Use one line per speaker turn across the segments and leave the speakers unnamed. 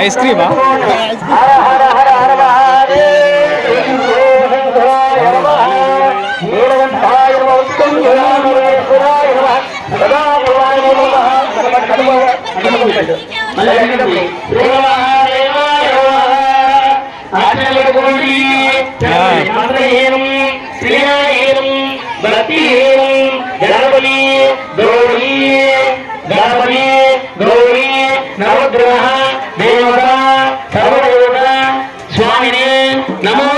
ஐஸ்கிரீமா? ஆற்றல் கொள்வி மந்திர ஏனும் சிலையா ஏனும் பக்தி நமோ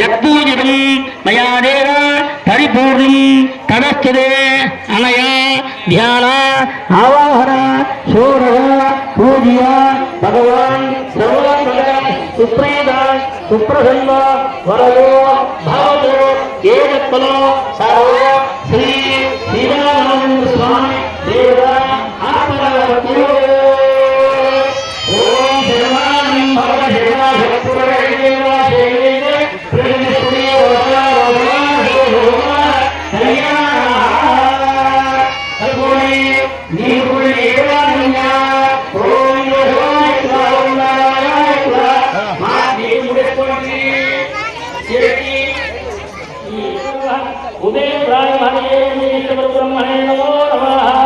யத்பூஜிதம் மயா தேவ பரிபூர்ணம் தடஸ்துதே அனயா தியான ஆவாகர சூரக பூஜியா பகவான் சர்வமத சுப்ரீத சுப்ரசன்ன வரதோ பாவதோ ஏகத்பலோ சர்வோ उदय प्राय हरे ब्रह्मणे नमो
नमः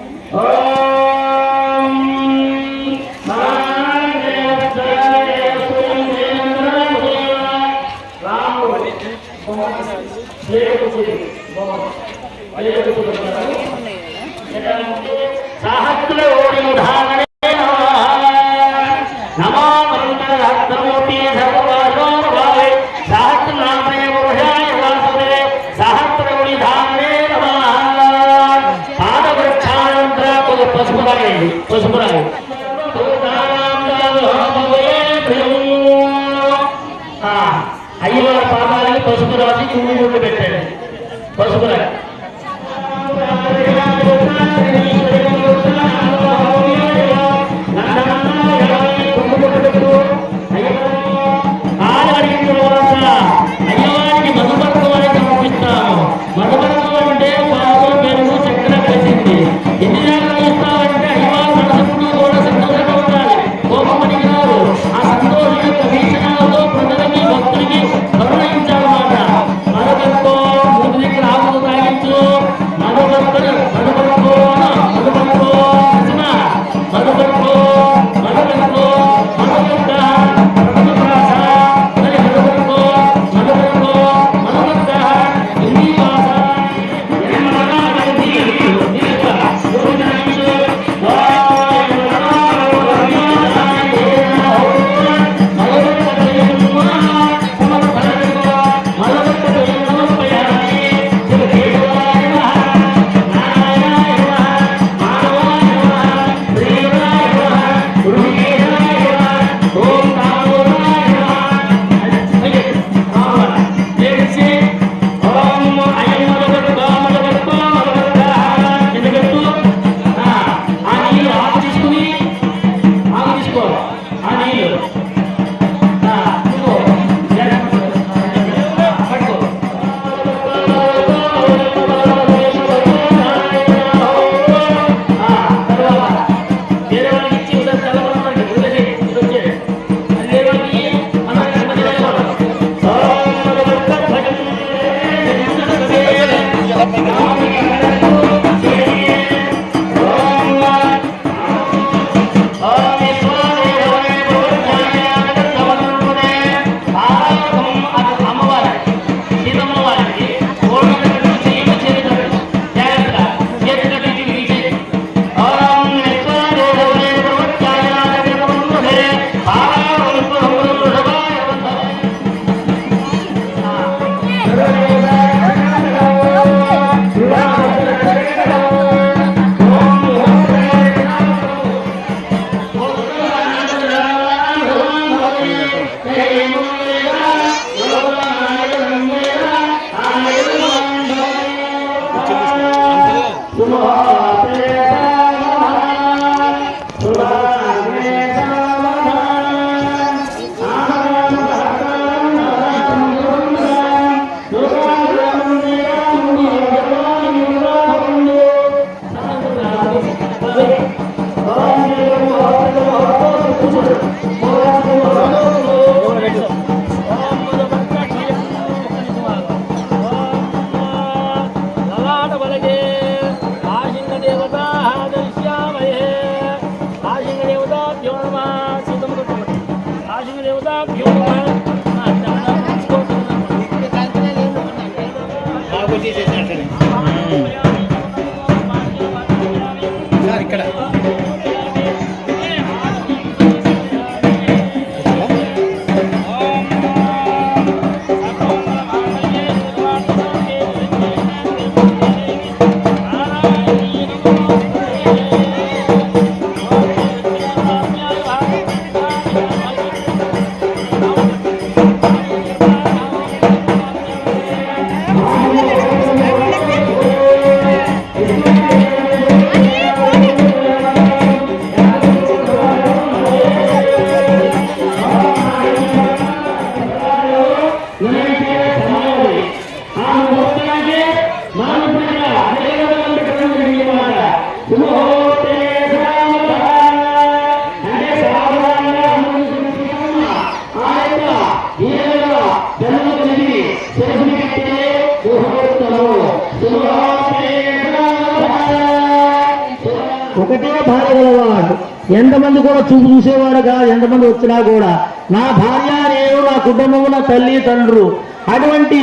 ఒకటే భార్య గలవాడు. ఎంతమంది కూడా చూపు చూసేవాడు కాదు ఎంతమంది వచ్చినా కూడా. నా భార్య నేను నా కుటుంబము నా తల్లి తండ్రు. అటువంటి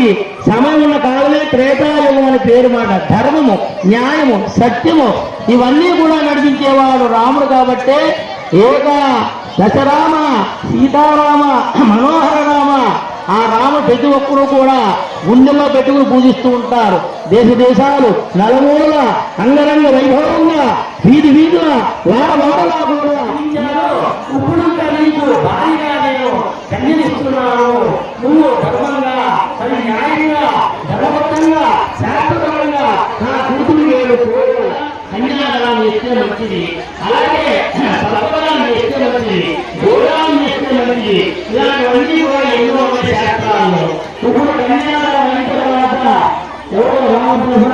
సమయం ఉన్న కాలమే త్రేతాయుగం అని పేరు మాట. ధర్మము న్యాయము సత్యము ఇవన్నీ కూడా నడిపించేవాడు రాముడు కాబట్టే ఏక దశరామ సీతారామ మనోహర రామ ఆ రామ ప్రతి ఒక్కరూ కూడా గుండెల్లో పెట్టుకుని పూజిస్తూ ఉంటారు. దేశ దేశాలు నలుమూల అంగరంగ వైభవంగా వీధి వీధుల వాడ వాడలా కూడా ఇప్పుడు నీకు భారీగా నేను కన్యనిస్తున్నాను నువ్వు ధర్మంగా న్యాయంగా ధర్మబద్ధంగా నా కూతురు మంచిది. అలాగే మంచిది. మంచిది. ఇలాంటివన్నీ కూడా ఎన్నో ఉన్నాయి శాస్త్రాల్లో ఇప్పుడు కన్యాదానం అయిన తర్వాత ఎవరు రామకృష్ణ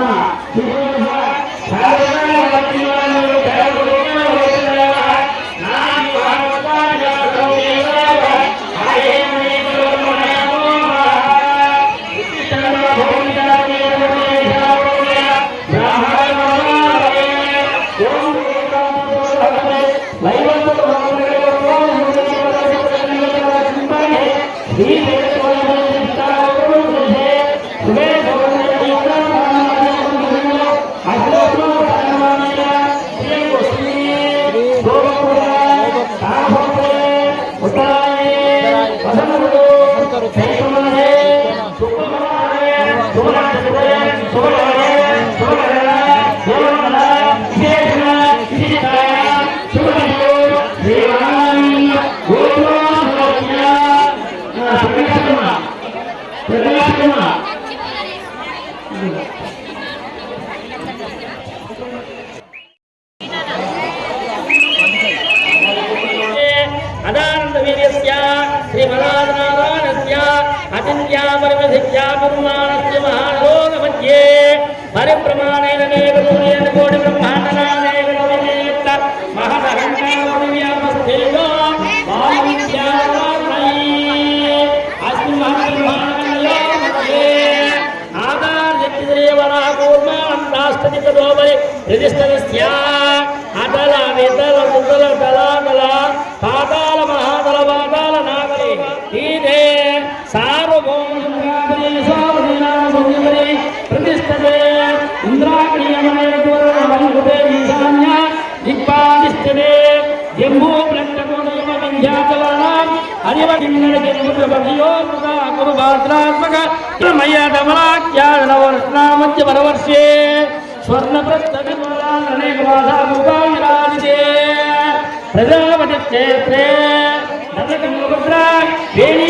శ్రీకృష్ణ శ్రీమదానారాయణస్య అచింత్యాపరిమధిత్యా పురుమాణస్య మహానలోక మధ్యే పరిప్రమాణేన వరవర్షే స్వర్ణ ప్రస్థవిమలానేక మాసాభూపావిరాజితే ప్రజాపతి క్షేత్రే నరకముద్ర వేణీ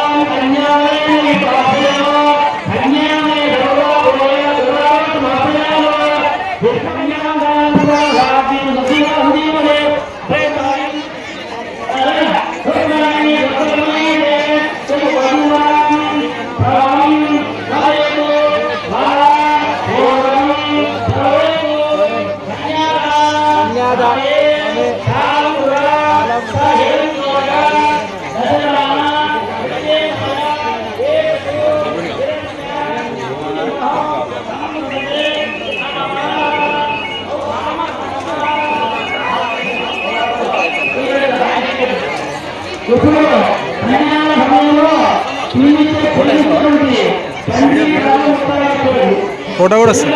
వస్తుంది.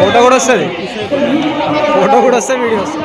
ఫోటో కూడా వస్తుంది. ఫోటో కూడా వస్తుంది వీడియో వస్తుంది.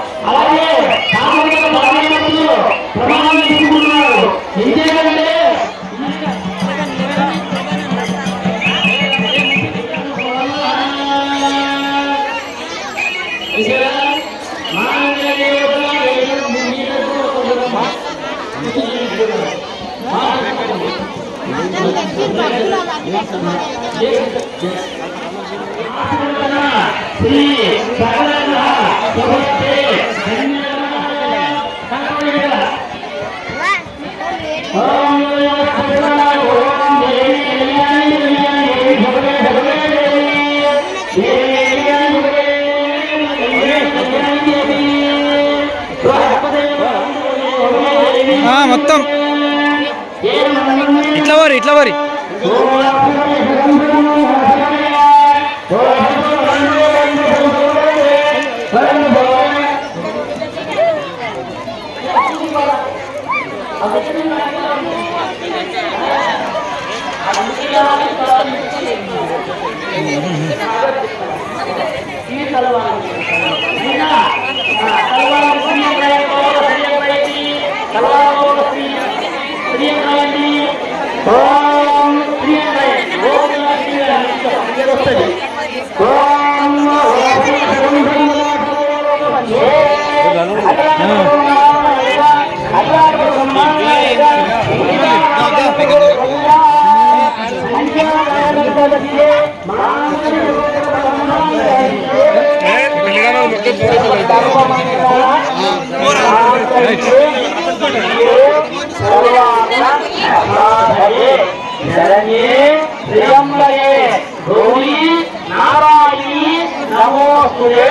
శ్రీ సకల సమస్తే మొత్తం. ఇట్లా వరి ఇట్లా వరి.
lo van శరణ్యే త్రియంబకే గౌరీ నారాయణి నమోస్తుతే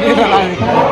Đi ra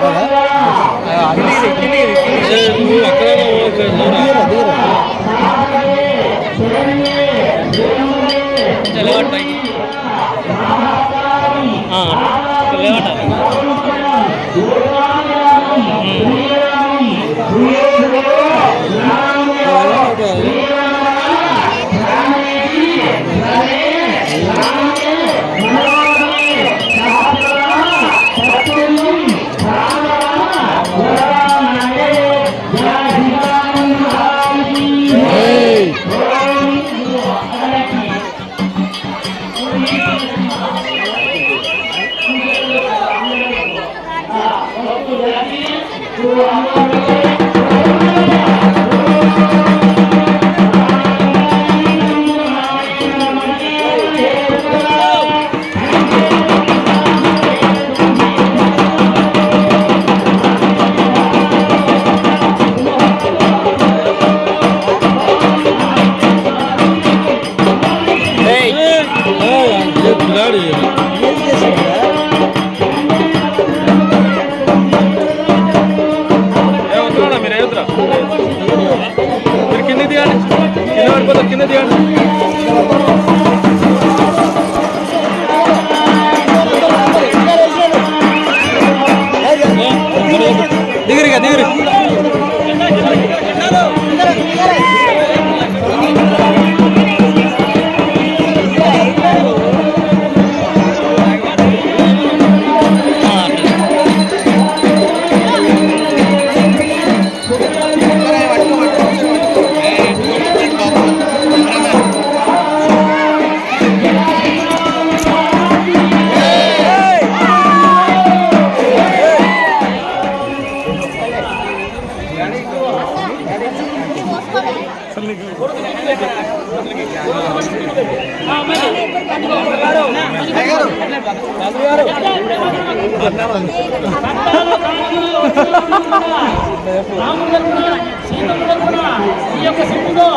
ఈ యొక్క సింపులో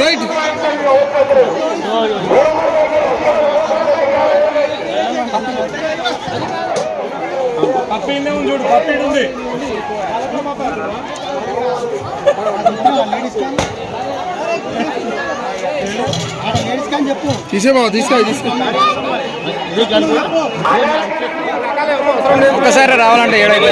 రైట్ పప్పిండే ఉంది చూడు ఉంది. తీసే బాబు తీసుకో తీసుకో. ఒక్కసారి రావాలంటే ఏడైతే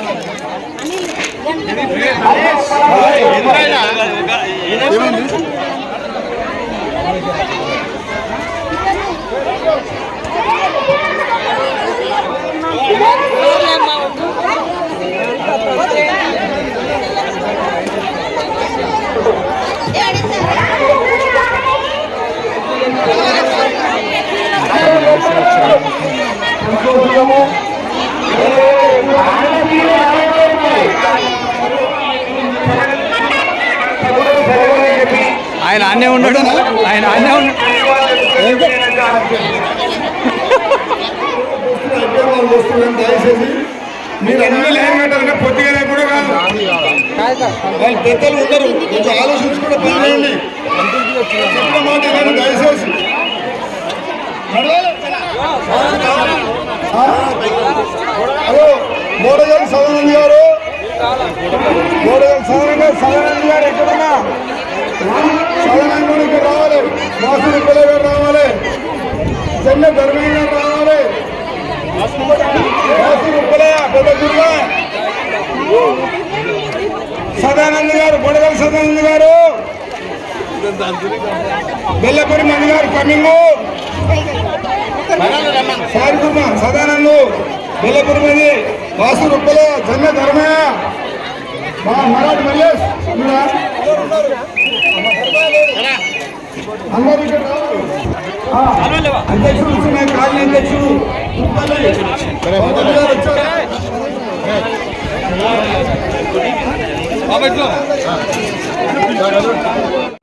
ఏమైంది Thank you. ఆయన అన్నే ఉన్నాడు. ఆయన అన్నే ఉన్నాడు
దయచేసి మీరు అన్ని పొద్దుగానే కూడా కాదు. వాళ్ళు పెద్దలు ఉండరు కొంచెం ఆలోచించుకుంటే పనిచేయండి చెప్పిన మాట వినండి దయచేసి? హలో మోడగల్ సదానంద్ గారు. మోడగల్ సదానంద్ గారు సదానంద్ గారు ఎక్కడన్నా? సదానంద్ గారు రావాలి. మాసూరి పిల్లలు గారు రావాలి. చెన్న ధర్మయ్య గారు రావాలి. మాసూరి సదానంద్ గారు బొడగల్ సదానంద్ గారు. బెల్లపూరి మంది గారు కమింగ్ సారి కుర్మ సదానంద్. బెల్లపూరి మంది వాసు రుప్పల జన్మ ధర్మయ్య. మా మరాఠీ మల్లేష్? అందరూ ఇక్కడ అధ్యక్షుడు కూర్చున్నాయి కాలనీ అధ్యక్షుడు. వచ్చారు.